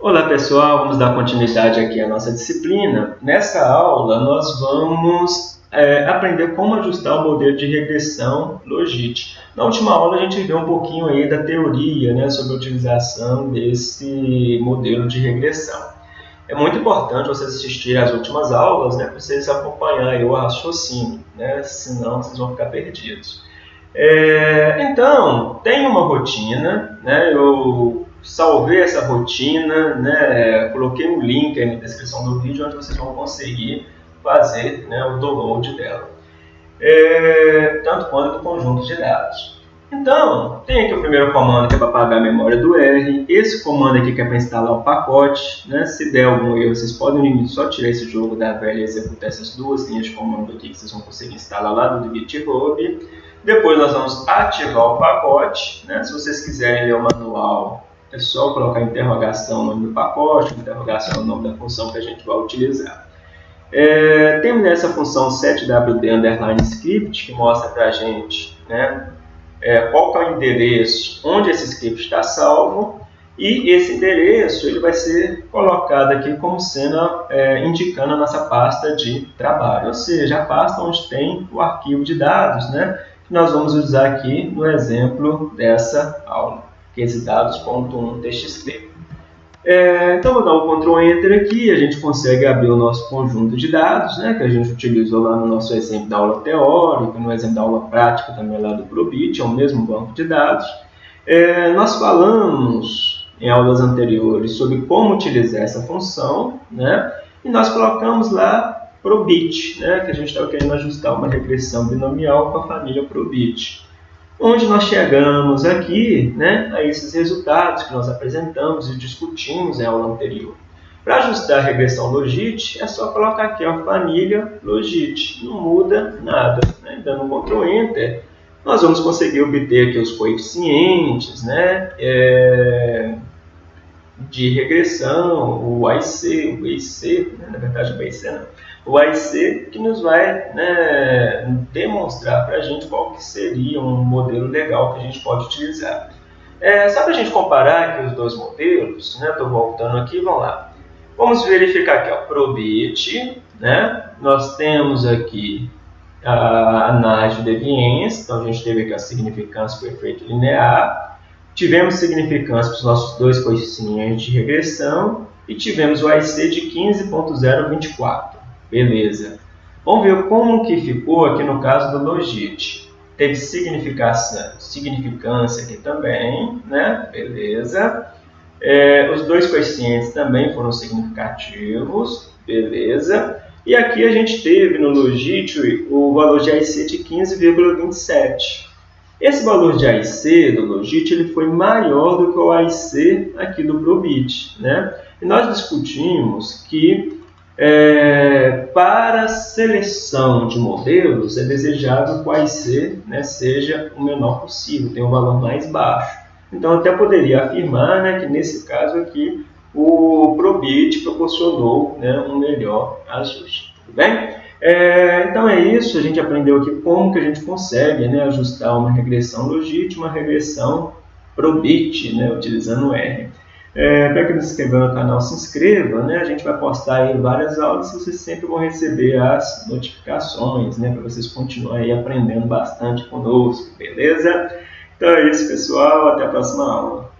Olá pessoal, vamos dar continuidade aqui à nossa disciplina. Nessa aula nós vamos é, aprender como ajustar o modelo de regressão Logit. Na última aula a gente viu um pouquinho aí da teoria né, sobre a utilização desse modelo de regressão. É muito importante vocês assistirem às últimas aulas né, para vocês acompanharem o raciocínio, né, senão vocês vão ficar perdidos. É, então, tem uma rotina, né, eu salvei essa rotina, né, coloquei um link aí na descrição do vídeo onde vocês vão conseguir fazer né, o download dela, é, tanto quanto do conjunto de dados. Então, tem aqui o primeiro comando que é para apagar a memória do R, esse comando aqui que é para instalar o pacote, né, se der algum erro vocês podem só tirar esse jogo da velha e executar essas duas linhas de comando aqui que vocês vão conseguir instalar lá do GitHub. Depois nós vamos ativar o pacote, né, se vocês quiserem ler o manual é só colocar interrogação no nome do pacote, interrogação no nome da função que a gente vai utilizar. É, temos nessa função setwd underline script que mostra para a gente né, é, qual é o endereço onde esse script está salvo e esse endereço ele vai ser colocado aqui como sendo é, indicando a nossa pasta de trabalho, ou seja, a pasta onde tem o arquivo de dados, né, que nós vamos usar aqui no exemplo dessa aula resultados.1txt. É, então, vou dar um Ctrl Enter aqui, a gente consegue abrir o nosso conjunto de dados, né, que a gente utilizou lá no nosso exemplo da aula teórica, no exemplo da aula prática também lá do Probit, é o mesmo banco de dados. É, nós falamos em aulas anteriores sobre como utilizar essa função, né, e nós colocamos lá Probit, né, que a gente estava querendo ajustar uma regressão binomial com a família Probit onde nós chegamos aqui né, a esses resultados que nós apresentamos e discutimos em aula anterior. Para ajustar a regressão Logit, é só colocar aqui a família Logit, não muda nada. Né? Dando um Ctrl Enter, nós vamos conseguir obter aqui os coeficientes né, é, de regressão, o IC, o IC, né, na verdade o IC não, o IC que nos vai né, demonstrar para a gente qual que seria um modelo legal que a gente pode utilizar. É, só para a gente comparar aqui os dois modelos, estou né, voltando aqui, vamos lá. Vamos verificar aqui, ó, Probit, né? nós temos aqui a análise de deviência, então a gente teve aqui a significância por efeito linear, tivemos significância para os nossos dois coeficientes de regressão e tivemos o IC de 15.024. Beleza. Vamos ver como que ficou aqui no caso do Logit. Teve significação, significância aqui também, né? Beleza. É, os dois coeficientes também foram significativos, beleza. E aqui a gente teve no Logit o valor de AIC de 15,27. Esse valor de AIC do Logit ele foi maior do que o AIC aqui do Probit, né? E nós discutimos que é, para seleção de modelos, é desejável que o AIC né, seja o menor possível, tenha um valor mais baixo. Então, até poderia afirmar né, que, nesse caso aqui, o Probit proporcionou né, um melhor ajuste. Tudo bem? É, então é isso, a gente aprendeu aqui como que a gente consegue né, ajustar uma regressão legítima, uma regressão Probit, né, utilizando R. É, para quem não se inscreveu no canal, se inscreva, né? A gente vai postar aí várias aulas e vocês sempre vão receber as notificações, né? Para vocês continuarem aprendendo bastante conosco, beleza? Então é isso, pessoal. Até a próxima aula.